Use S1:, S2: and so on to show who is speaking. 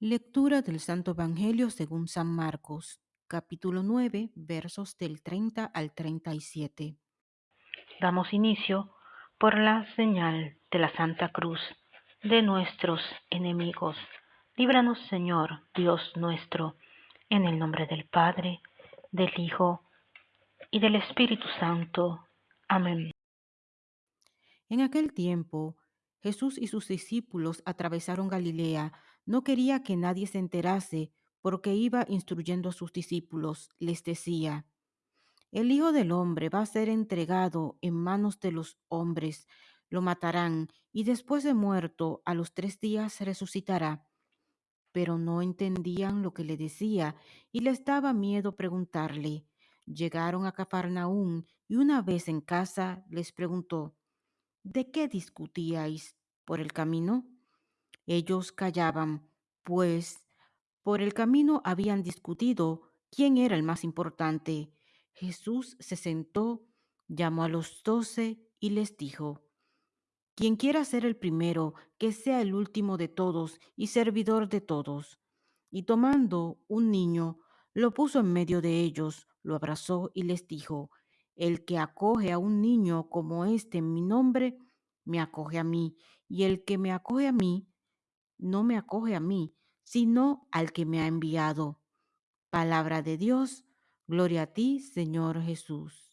S1: Lectura del Santo Evangelio según San Marcos, capítulo 9, versos del 30 al 37.
S2: Damos inicio por la señal de la Santa Cruz de nuestros enemigos. Líbranos, Señor, Dios nuestro, en el nombre del Padre, del Hijo y del Espíritu Santo. Amén.
S1: En aquel tiempo, Jesús y sus discípulos atravesaron Galilea. No quería que nadie se enterase porque iba instruyendo a sus discípulos. Les decía, el Hijo del Hombre va a ser entregado en manos de los hombres, lo matarán y después de muerto a los tres días resucitará. Pero no entendían lo que le decía y les daba miedo preguntarle. Llegaron a Cafarnaún y una vez en casa les preguntó, ¿De qué discutíais por el camino? Ellos callaban, pues por el camino habían discutido quién era el más importante. Jesús se sentó, llamó a los doce y les dijo, Quien quiera ser el primero, que sea el último de todos y servidor de todos. Y tomando un niño, lo puso en medio de ellos, lo abrazó y les dijo, El que acoge a un niño como este en mi nombre, me acoge a mí, y el que me acoge a mí, no me acoge a mí, sino al que me ha enviado. Palabra de Dios, gloria a ti, Señor Jesús.